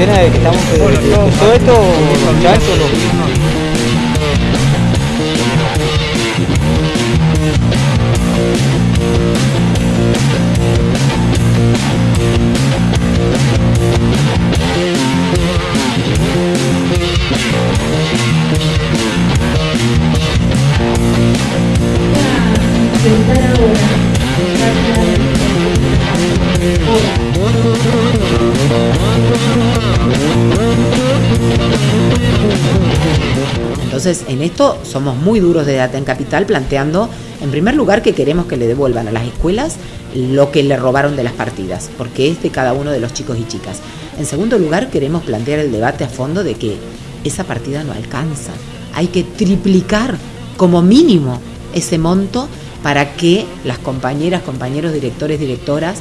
cuarentena de que estamos eh, todo esto muchachos Entonces, en esto somos muy duros de en Capital planteando, en primer lugar, que queremos que le devuelvan a las escuelas lo que le robaron de las partidas, porque es de cada uno de los chicos y chicas. En segundo lugar, queremos plantear el debate a fondo de que esa partida no alcanza. Hay que triplicar como mínimo ese monto para que las compañeras, compañeros, directores, directoras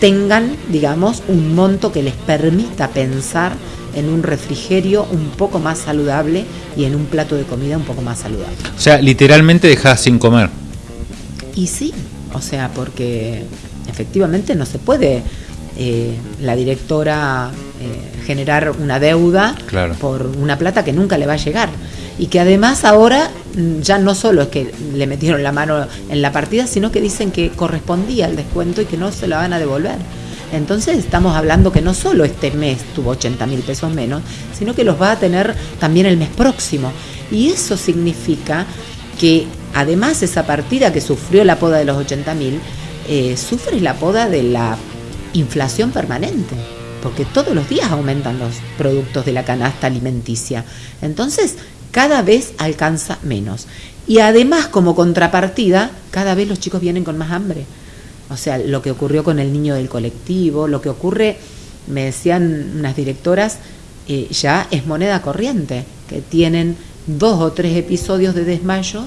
tengan, digamos, un monto que les permita pensar en un refrigerio un poco más saludable y en un plato de comida un poco más saludable. O sea, literalmente dejas sin comer. Y sí, o sea, porque efectivamente no se puede eh, la directora eh, generar una deuda por una plata que nunca le va a llegar. Y que además ahora mm, ya no solo es que le metieron la mano en la partida, sino que dicen que correspondía el descuento y que no se la van a devolver. Entonces estamos hablando que no solo este mes tuvo 80 mil pesos menos, sino que los va a tener también el mes próximo. Y eso significa que además esa partida que sufrió la poda de los 80 mil, eh, sufre la poda de la inflación permanente, porque todos los días aumentan los productos de la canasta alimenticia. Entonces, cada vez alcanza menos. Y además, como contrapartida, cada vez los chicos vienen con más hambre. O sea, lo que ocurrió con el niño del colectivo, lo que ocurre, me decían unas directoras, eh, ya es moneda corriente, que tienen dos o tres episodios de desmayo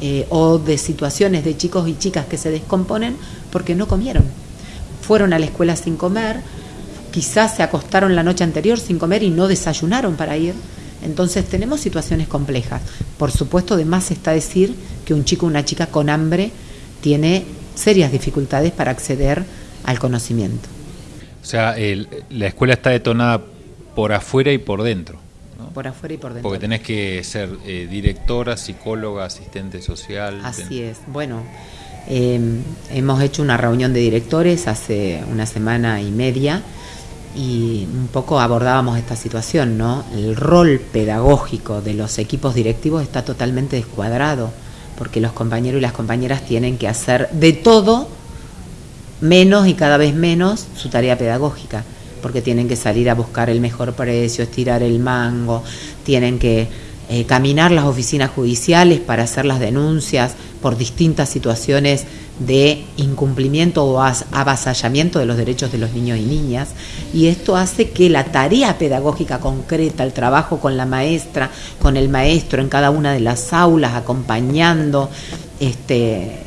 eh, o de situaciones de chicos y chicas que se descomponen porque no comieron. Fueron a la escuela sin comer, quizás se acostaron la noche anterior sin comer y no desayunaron para ir. Entonces tenemos situaciones complejas. Por supuesto, de más está decir que un chico o una chica con hambre tiene serias dificultades para acceder al conocimiento. O sea, la escuela está detonada por afuera y por dentro. Por afuera y por dentro. Porque tenés que ser eh, directora, psicóloga, asistente social. Así es. Bueno, em, hemos hecho una reunión de directores hace una semana y media y un poco abordábamos esta situación, ¿no? El rol pedagógico de los equipos directivos está totalmente descuadrado porque los compañeros y las compañeras tienen que hacer de todo menos y cada vez menos su tarea pedagógica, porque tienen que salir a buscar el mejor precio, estirar el mango, tienen que eh, caminar las oficinas judiciales para hacer las denuncias por distintas situaciones de incumplimiento o avasallamiento de los derechos de los niños y niñas. Y esto hace que la tarea pedagógica concreta, el trabajo con la maestra, con el maestro en cada una de las aulas, acompañando, este,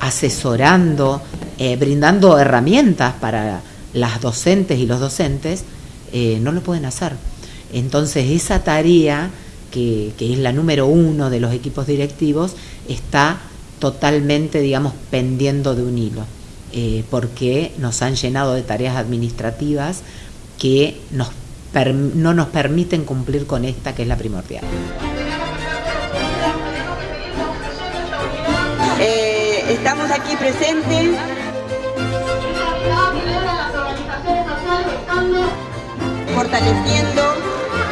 asesorando, eh, brindando herramientas para las docentes y los docentes, eh, no lo pueden hacer. Entonces esa tarea, que, que es la número uno de los equipos directivos, está totalmente, digamos, pendiendo de un hilo, eh, porque nos han llenado de tareas administrativas que nos no nos permiten cumplir con esta que es la primordial. Eh, estamos aquí presentes. fortaleciendo